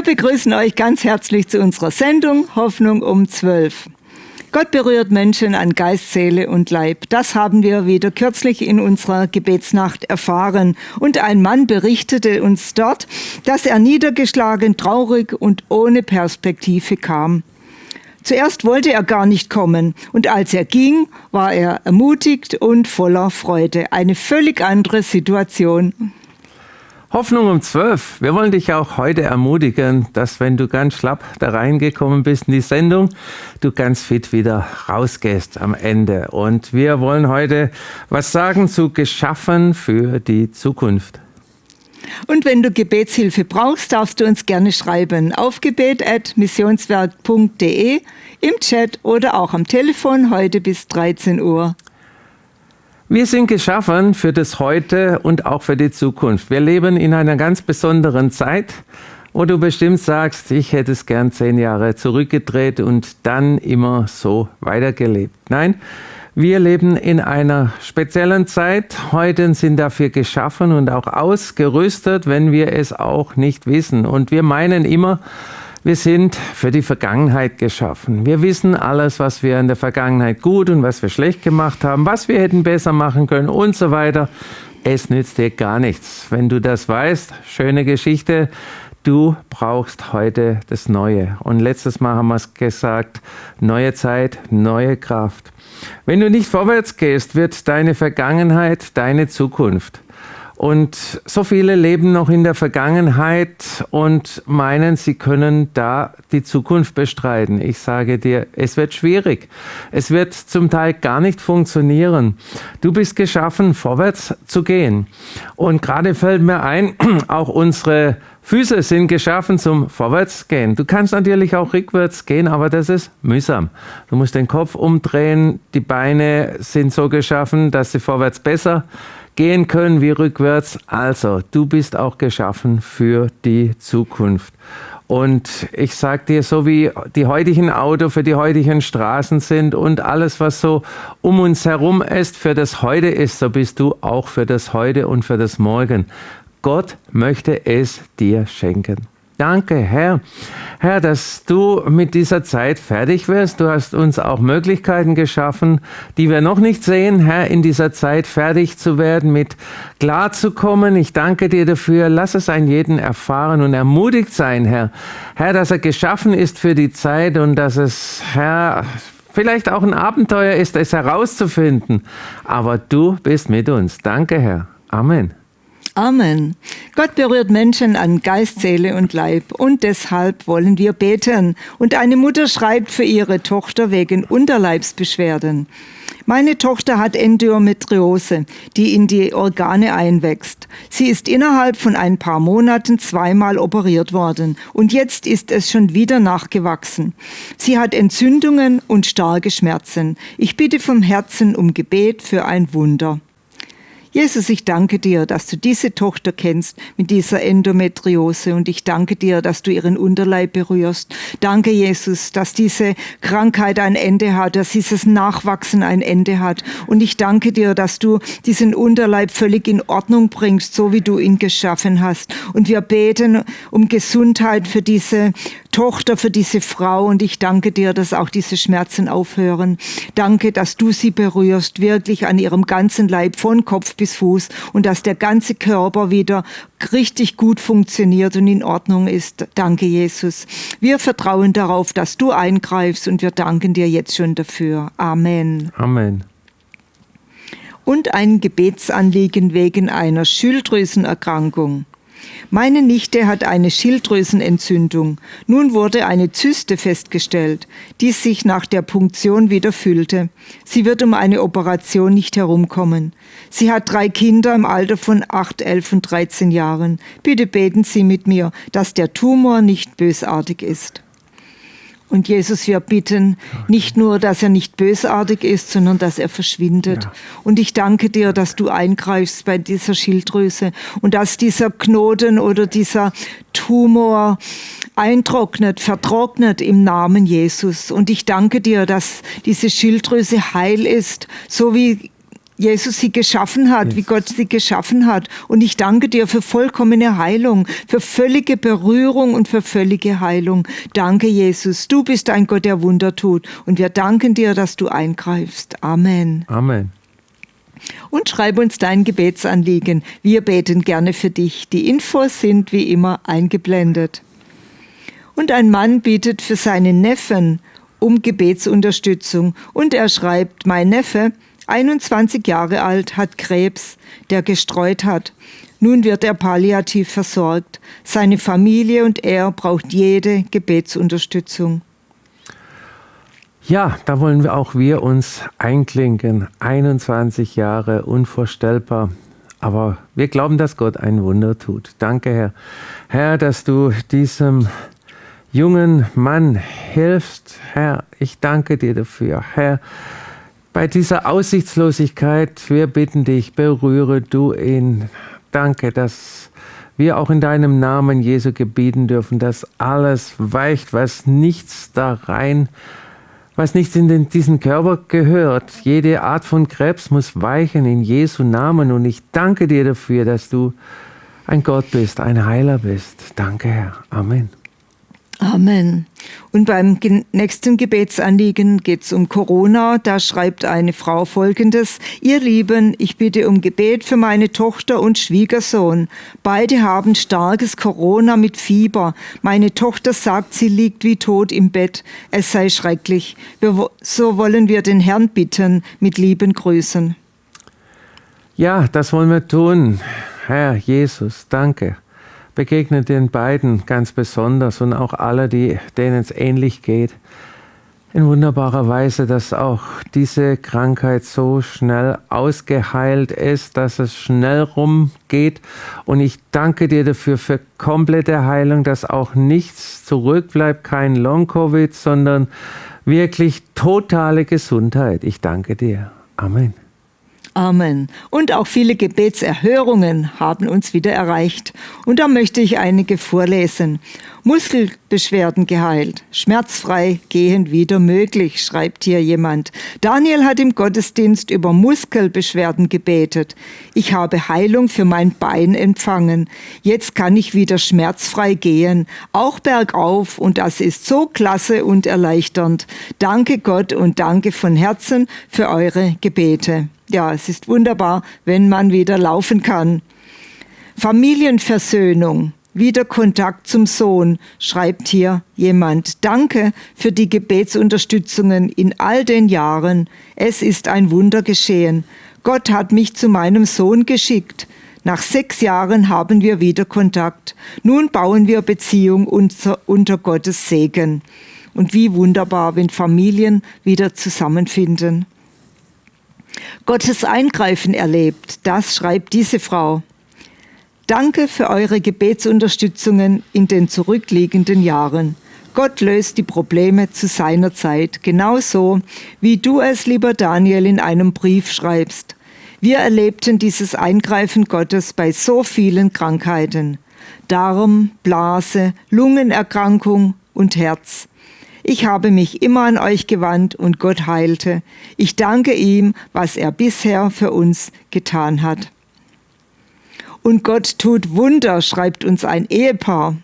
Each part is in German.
Wir begrüßen euch ganz herzlich zu unserer Sendung Hoffnung um 12. Gott berührt Menschen an Geist, Seele und Leib. Das haben wir wieder kürzlich in unserer Gebetsnacht erfahren. Und ein Mann berichtete uns dort, dass er niedergeschlagen, traurig und ohne Perspektive kam. Zuerst wollte er gar nicht kommen, und als er ging, war er ermutigt und voller Freude. Eine völlig andere Situation. Hoffnung um zwölf. Wir wollen dich auch heute ermutigen, dass wenn du ganz schlapp da reingekommen bist in die Sendung, du ganz fit wieder rausgehst am Ende. Und wir wollen heute was sagen zu geschaffen für die Zukunft. Und wenn du Gebetshilfe brauchst, darfst du uns gerne schreiben auf gebet.missionswerk.de, im Chat oder auch am Telefon heute bis 13 Uhr. Wir sind geschaffen für das Heute und auch für die Zukunft. Wir leben in einer ganz besonderen Zeit, wo du bestimmt sagst, ich hätte es gern zehn Jahre zurückgedreht und dann immer so weitergelebt. Nein, wir leben in einer speziellen Zeit. Heute sind dafür geschaffen und auch ausgerüstet, wenn wir es auch nicht wissen. Und wir meinen immer, wir sind für die Vergangenheit geschaffen. Wir wissen alles, was wir in der Vergangenheit gut und was wir schlecht gemacht haben, was wir hätten besser machen können und so weiter. Es nützt dir gar nichts. Wenn du das weißt, schöne Geschichte, du brauchst heute das Neue. Und letztes Mal haben wir es gesagt, neue Zeit, neue Kraft. Wenn du nicht vorwärts gehst, wird deine Vergangenheit deine Zukunft. Und so viele leben noch in der Vergangenheit und meinen, sie können da die Zukunft bestreiten. Ich sage dir, es wird schwierig. Es wird zum Teil gar nicht funktionieren. Du bist geschaffen, vorwärts zu gehen. Und gerade fällt mir ein, auch unsere Füße sind geschaffen zum Vorwärtsgehen. Du kannst natürlich auch rückwärts gehen, aber das ist mühsam. Du musst den Kopf umdrehen. Die Beine sind so geschaffen, dass sie vorwärts besser gehen können wie rückwärts. Also, du bist auch geschaffen für die Zukunft. Und ich sag dir, so wie die heutigen Autos für die heutigen Straßen sind und alles, was so um uns herum ist, für das Heute ist, so bist du auch für das Heute und für das Morgen. Gott möchte es dir schenken. Danke, Herr. Herr, dass du mit dieser Zeit fertig wirst. Du hast uns auch Möglichkeiten geschaffen, die wir noch nicht sehen, Herr, in dieser Zeit fertig zu werden, mit klar zu kommen. Ich danke dir dafür. Lass es einen jeden erfahren und ermutigt sein, Herr. Herr, dass er geschaffen ist für die Zeit und dass es, Herr, vielleicht auch ein Abenteuer ist, es herauszufinden. Aber du bist mit uns. Danke, Herr. Amen. Amen. Gott berührt Menschen an Geist, Seele und Leib und deshalb wollen wir beten. Und eine Mutter schreibt für ihre Tochter wegen Unterleibsbeschwerden. Meine Tochter hat Endometriose, die in die Organe einwächst. Sie ist innerhalb von ein paar Monaten zweimal operiert worden und jetzt ist es schon wieder nachgewachsen. Sie hat Entzündungen und starke Schmerzen. Ich bitte vom Herzen um Gebet für ein Wunder. Jesus, ich danke dir, dass du diese Tochter kennst mit dieser Endometriose und ich danke dir, dass du ihren Unterleib berührst. Danke, Jesus, dass diese Krankheit ein Ende hat, dass dieses Nachwachsen ein Ende hat. Und ich danke dir, dass du diesen Unterleib völlig in Ordnung bringst, so wie du ihn geschaffen hast. Und wir beten um Gesundheit für diese Tochter, für diese Frau. Und ich danke dir, dass auch diese Schmerzen aufhören. Danke, dass du sie berührst, wirklich an ihrem ganzen Leib, von Kopf bis Fuß. Und dass der ganze Körper wieder richtig gut funktioniert und in Ordnung ist. Danke, Jesus. Wir vertrauen darauf, dass du eingreifst und wir danken dir jetzt schon dafür. Amen. Amen und ein Gebetsanliegen wegen einer Schilddrüsenerkrankung. Meine Nichte hat eine Schilddrüsenentzündung. Nun wurde eine Zyste festgestellt, die sich nach der Punktion wieder füllte. Sie wird um eine Operation nicht herumkommen. Sie hat drei Kinder im Alter von 8, 11 und 13 Jahren. Bitte beten Sie mit mir, dass der Tumor nicht bösartig ist. Und Jesus, wir bitten nicht nur, dass er nicht bösartig ist, sondern dass er verschwindet. Ja. Und ich danke dir, dass du eingreifst bei dieser Schilddrüse und dass dieser Knoten oder dieser Tumor eintrocknet, vertrocknet im Namen Jesus. Und ich danke dir, dass diese Schilddrüse heil ist, so wie Jesus sie geschaffen hat, wie Gott sie geschaffen hat. Und ich danke dir für vollkommene Heilung, für völlige Berührung und für völlige Heilung. Danke, Jesus. Du bist ein Gott, der Wunder tut. Und wir danken dir, dass du eingreifst. Amen. Amen. Und schreib uns dein Gebetsanliegen. Wir beten gerne für dich. Die Infos sind wie immer eingeblendet. Und ein Mann bittet für seinen Neffen um Gebetsunterstützung. Und er schreibt, mein Neffe, 21 Jahre alt, hat Krebs, der gestreut hat. Nun wird er palliativ versorgt. Seine Familie und er braucht jede Gebetsunterstützung. Ja, da wollen wir auch wir uns einklinken. 21 Jahre, unvorstellbar. Aber wir glauben, dass Gott ein Wunder tut. Danke, Herr. Herr, dass du diesem jungen Mann hilfst. Herr, ich danke dir dafür. Herr, bei dieser Aussichtslosigkeit, wir bitten dich, berühre du ihn. Danke, dass wir auch in deinem Namen Jesu gebieten dürfen, dass alles weicht, was nichts da rein, was nichts in den, diesen Körper gehört. Jede Art von Krebs muss weichen in Jesu Namen und ich danke dir dafür, dass du ein Gott bist, ein Heiler bist. Danke, Herr. Amen. Amen. Und beim nächsten Gebetsanliegen geht es um Corona. Da schreibt eine Frau Folgendes. Ihr Lieben, ich bitte um Gebet für meine Tochter und Schwiegersohn. Beide haben starkes Corona mit Fieber. Meine Tochter sagt, sie liegt wie tot im Bett. Es sei schrecklich. Wir, so wollen wir den Herrn bitten mit lieben Grüßen. Ja, das wollen wir tun. Herr Jesus, danke begegnet den beiden ganz besonders und auch alle, die, denen es ähnlich geht. In wunderbarer Weise, dass auch diese Krankheit so schnell ausgeheilt ist, dass es schnell rumgeht. Und ich danke dir dafür für komplette Heilung, dass auch nichts zurückbleibt, kein Long-Covid, sondern wirklich totale Gesundheit. Ich danke dir. Amen. Amen. Und auch viele Gebetserhörungen haben uns wieder erreicht. Und da möchte ich einige vorlesen. Muskelbeschwerden geheilt, schmerzfrei gehen wieder möglich, schreibt hier jemand. Daniel hat im Gottesdienst über Muskelbeschwerden gebetet. Ich habe Heilung für mein Bein empfangen. Jetzt kann ich wieder schmerzfrei gehen, auch bergauf und das ist so klasse und erleichternd. Danke Gott und danke von Herzen für eure Gebete. Ja, es ist wunderbar, wenn man wieder laufen kann. Familienversöhnung. Wieder Kontakt zum Sohn, schreibt hier jemand. Danke für die Gebetsunterstützungen in all den Jahren. Es ist ein Wunder geschehen. Gott hat mich zu meinem Sohn geschickt. Nach sechs Jahren haben wir wieder Kontakt. Nun bauen wir Beziehung unter, unter Gottes Segen. Und wie wunderbar, wenn Familien wieder zusammenfinden. Gottes Eingreifen erlebt, das schreibt diese Frau. Danke für eure Gebetsunterstützungen in den zurückliegenden Jahren. Gott löst die Probleme zu seiner Zeit, genauso wie du es, lieber Daniel, in einem Brief schreibst. Wir erlebten dieses Eingreifen Gottes bei so vielen Krankheiten. Darm, Blase, Lungenerkrankung und Herz. Ich habe mich immer an euch gewandt und Gott heilte. Ich danke ihm, was er bisher für uns getan hat. Und Gott tut Wunder, schreibt uns ein Ehepaar.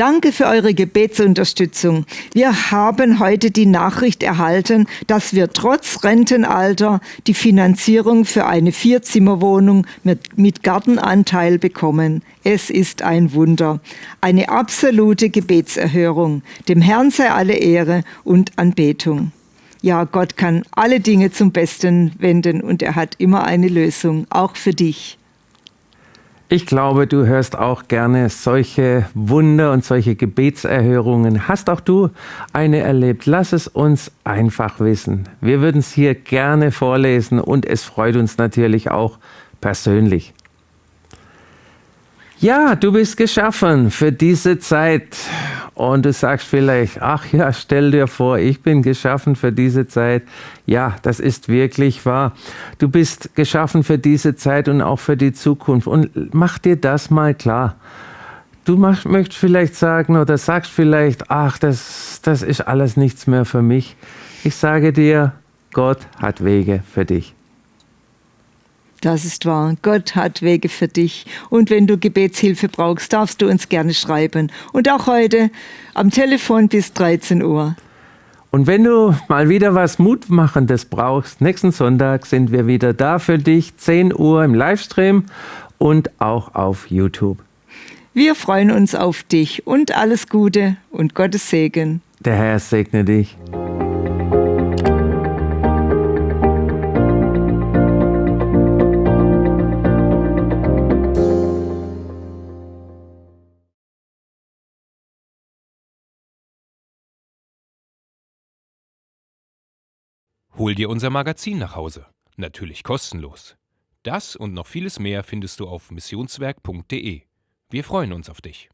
Danke für eure Gebetsunterstützung. Wir haben heute die Nachricht erhalten, dass wir trotz Rentenalter die Finanzierung für eine Vierzimmerwohnung mit, mit Gartenanteil bekommen. Es ist ein Wunder. Eine absolute Gebetserhörung. Dem Herrn sei alle Ehre und Anbetung ja, Gott kann alle Dinge zum Besten wenden und er hat immer eine Lösung, auch für dich. Ich glaube, du hörst auch gerne solche Wunder und solche Gebetserhörungen. Hast auch du eine erlebt? Lass es uns einfach wissen. Wir würden es hier gerne vorlesen und es freut uns natürlich auch persönlich. Ja, du bist geschaffen für diese Zeit. Und du sagst vielleicht, ach ja, stell dir vor, ich bin geschaffen für diese Zeit. Ja, das ist wirklich wahr. Du bist geschaffen für diese Zeit und auch für die Zukunft. Und mach dir das mal klar. Du mach, möchtest vielleicht sagen oder sagst vielleicht, ach, das, das ist alles nichts mehr für mich. Ich sage dir, Gott hat Wege für dich. Das ist wahr. Gott hat Wege für dich. Und wenn du Gebetshilfe brauchst, darfst du uns gerne schreiben. Und auch heute am Telefon bis 13 Uhr. Und wenn du mal wieder was Mutmachendes brauchst, nächsten Sonntag sind wir wieder da für dich, 10 Uhr im Livestream und auch auf YouTube. Wir freuen uns auf dich und alles Gute und Gottes Segen. Der Herr segne dich. Hol dir unser Magazin nach Hause. Natürlich kostenlos. Das und noch vieles mehr findest du auf missionswerk.de. Wir freuen uns auf dich.